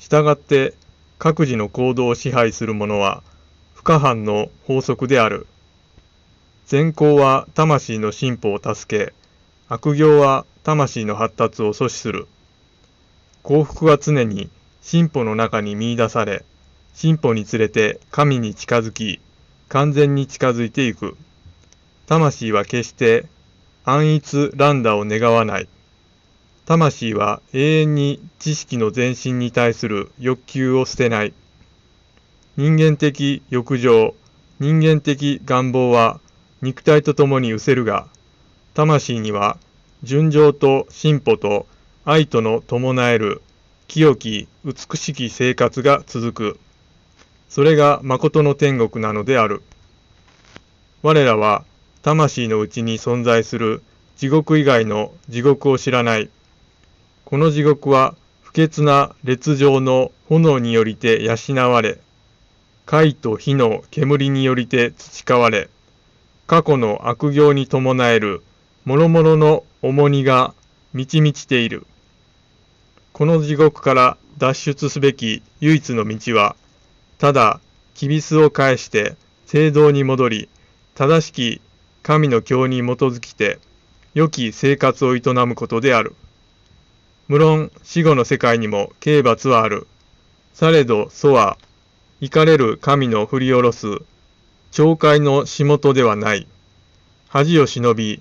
したがって各自の行動を支配するものは不可犯の法則である。善行は魂の進歩を助け、悪行は魂の発達を阻止する。幸福は常に進歩の中に見出され、進歩につれて神に近づき、完全に近づいていく。魂は決して安逸乱打を願わない。魂は永遠に知識の前進に対する欲求を捨てない。人間的欲情、人間的願望は肉体と共に失せるが、魂には純情と進歩と愛との伴える清き美しき生活が続く。それが誠の天国なのである。我らは魂のうちに存在する地獄以外の地獄を知らない。この地獄は不潔な列状の炎によりて養われ、貝と火の煙によりて培われ、過去の悪行に伴える諸々の重荷が満ち満ちている。この地獄から脱出すべき唯一の道は、ただ、きびすを返して聖堂に戻り、正しき神の教に基づきて、良き生活を営むことである。無論死後の世界にも刑罰はある。されど祖は、怒れる神の振り下ろす、懲戒の仕事ではない。恥を忍び、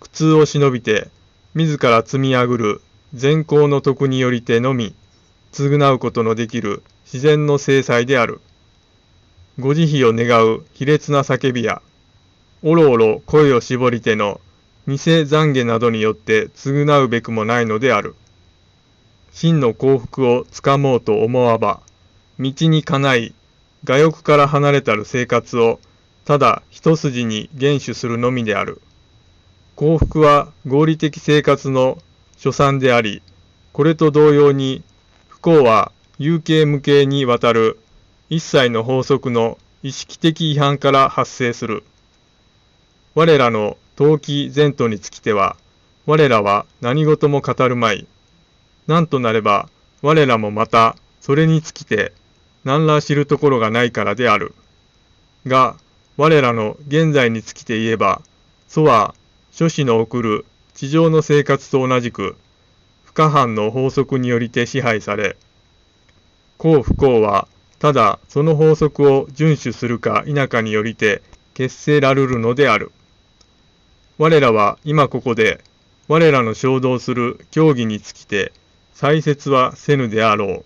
苦痛を忍びて、自ら積み上ぐる善行の徳によりてのみ、償うことのできる自然の制裁である。ご慈悲を願う卑劣な叫びや、おろおろ声を絞りての偽懺悔などによって償うべくもないのである。真の幸福をつかもうと思わば、道にかない、我欲から離れたる生活を、ただ一筋に厳守するのみである。幸福は合理的生活の所産であり、これと同様に、不幸は有形無形にわたる一切の法則の意識的違反から発生する。我らの陶器前途につきては、我らは何事も語るまい。なんとなれば、我らもまた、それにつきて、何ら知るところがないからである。が、我らの現在につきて言えば、祖は、諸子の送る地上の生活と同じく、不可犯の法則によりて支配され、幸不幸は、ただその法則を遵守するか否かによりて結成らるるのである。我らは今ここで、我らの衝動する教義につきて、再説はせぬであろう。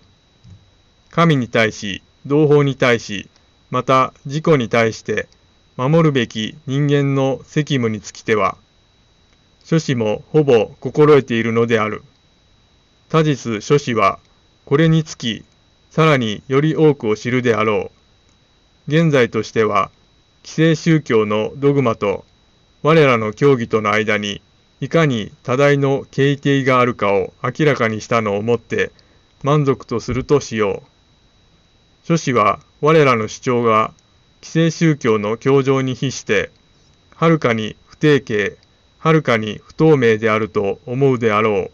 神に対し、同胞に対し、また自己に対して、守るべき人間の責務につきては、諸子もほぼ心得ているのである。他日諸子は、これにつき、さらにより多くを知るであろう。現在としては、既成宗教のドグマと、我らの教義との間にいかに多大の形定があるかを明らかにしたのをもって満足とするとしよう。諸子は我らの主張が既成宗教の教条に比して、はるかに不定形、はるかに不透明であると思うであろ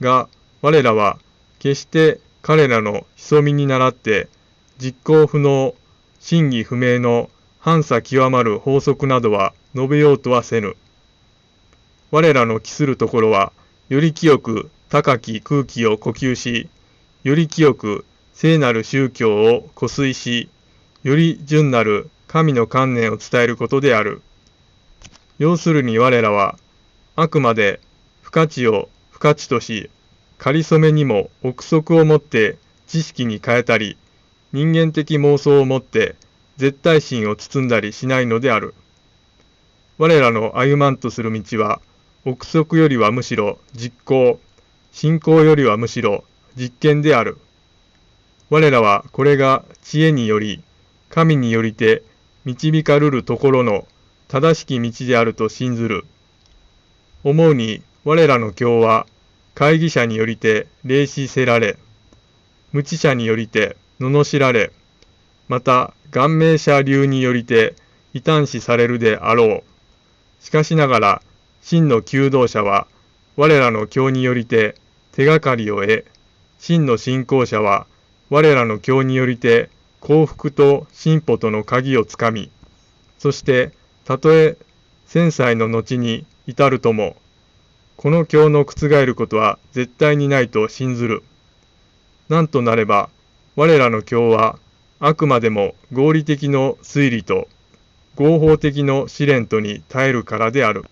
う。が、我らは決して彼らの潜みに倣って実行不能、真偽不明の反差極まる法則などは述べようとはせぬ。我らの期するところは、より清く高き空気を呼吸し、より清く聖なる宗教を固水し、より純なる神の観念を伝えることである。要するに我らは、あくまで不価値を不価値とし、仮初めにも憶測をもって知識に変えたり、人間的妄想をもって絶対心を包んだりしないのである。我らの歩まんとする道は、憶測よりはむしろ実行、信仰よりはむしろ実験である。我らはこれが知恵により、神によりて導かるるところの正しき道であると信ずる。思うに我らの教は会議者によりて霊視せられ、無知者によりて罵られ、また顔面者流によりて異端視されるであろう。しかしながら真の求道者は、我らの教によりて手がかりを得、真の信仰者は我らの教によりて幸福と進歩との鍵をつかみ、そしてたとえ千歳の後に至るとも、この教の覆ることは絶対にないと信ずる。なんとなれば、我らの教はあくまでも合理的の推理と合法的の試練とに耐えるからである。